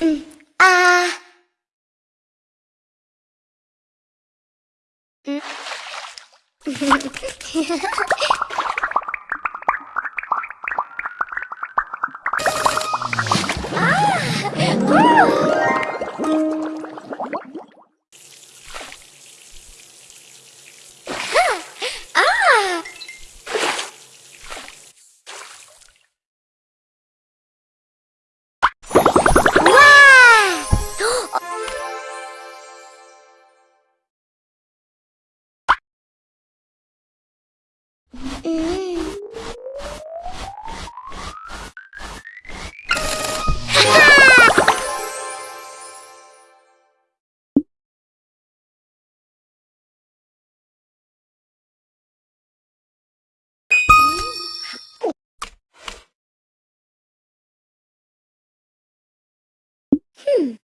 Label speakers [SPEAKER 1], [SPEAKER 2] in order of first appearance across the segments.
[SPEAKER 1] 嗯啊，嗯，嗯，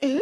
[SPEAKER 1] 嗯，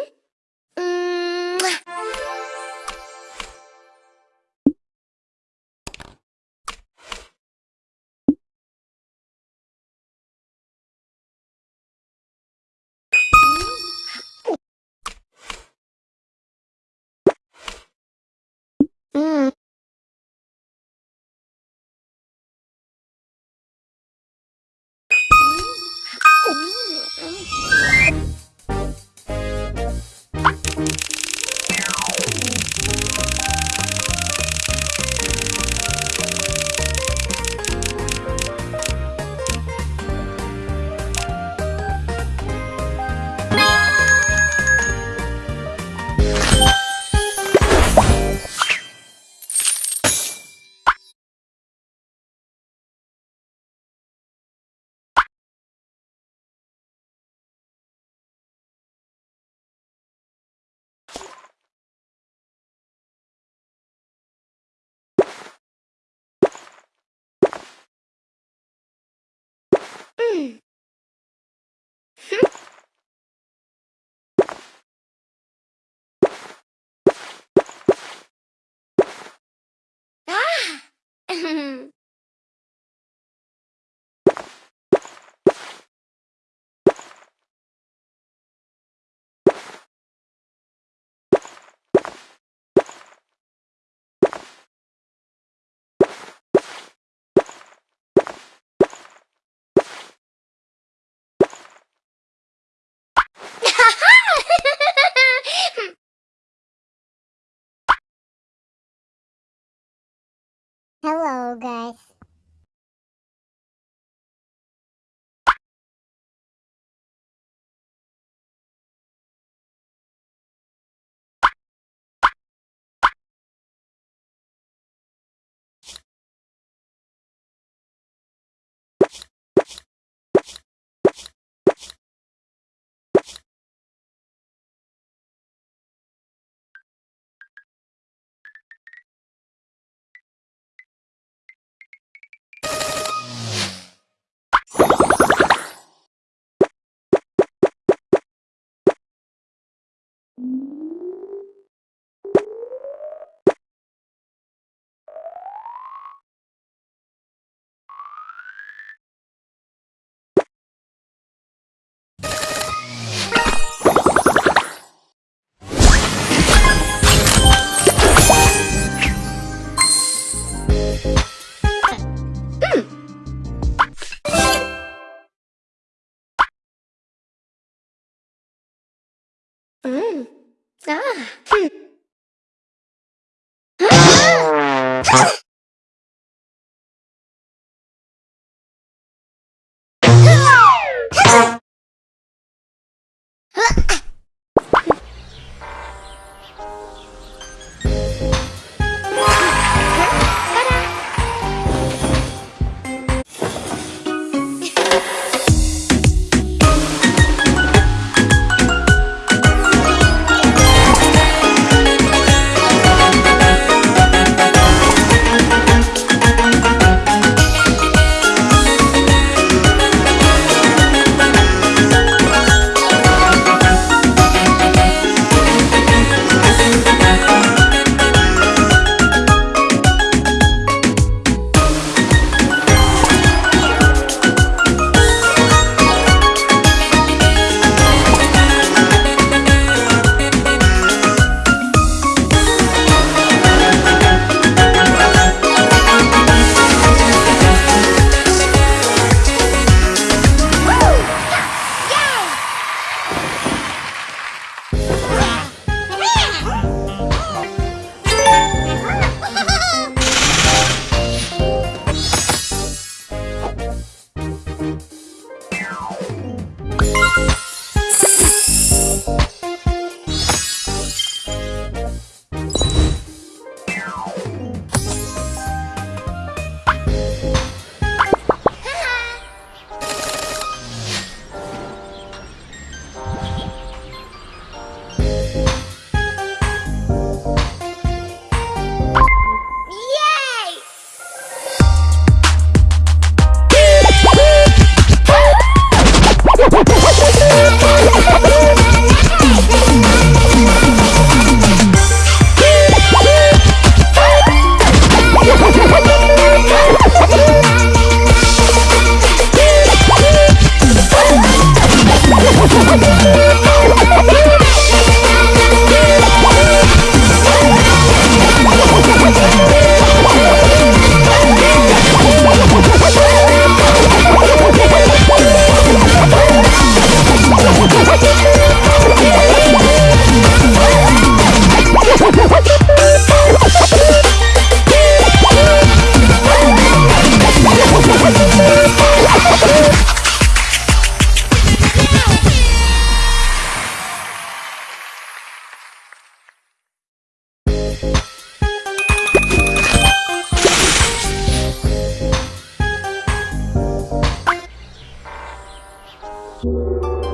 [SPEAKER 2] Hello, guys.
[SPEAKER 1] Música